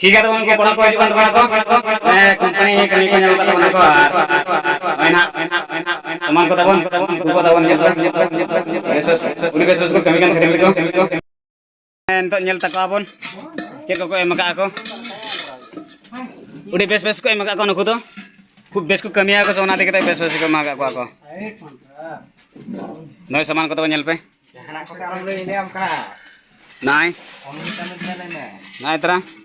ठीक है तो उनको बड़ा को हिजुग बड़ा को मैं कंपनी कमी को nyamuk kata ko ar maina saman ko tabon ko tabon nyel besos uni besos ko kami kan krim ko entok nyel tako abon cek ko em ka ako udah bes bes ko em ka ako nuku to खूब बेस को कमी आको सोना देखते base base को मागा को आको नय सामान को तो nyel pe Anak ko karang lo ini am ka. नाय Om kita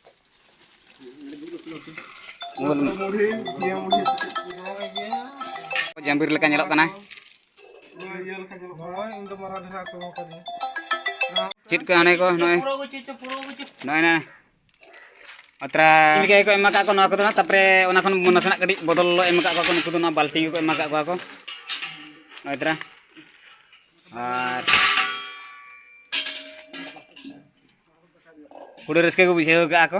jambir leka nyelok kana chit ko ane ko noy noy na atra ini ko emaka ko no ako to na tapre ona kon muna sana kadi botol lo emaka ko ko nuku to na balting ko emaka ko ako noy tra. R kudu rezeki ko bisa ke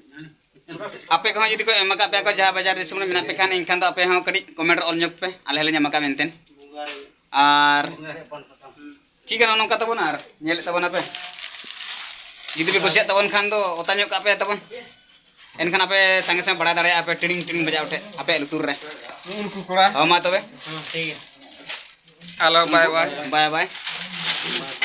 Apa yang kau jadi kau eh, emak apa yang kau jahat bajar di semua minat pekan ingkan tak apa yang kau kerik komentar all nyok pe alhalnya emak apa enten ar. Cikan orang kata pun ar nyelit tahun apa gitu jadi bego siap tahun kan tu otanya kau apa ya tahun enkan apa sange sange berada ada apa training training baca utte apa lu tur re kurang oh matu be halo bye bye bye bye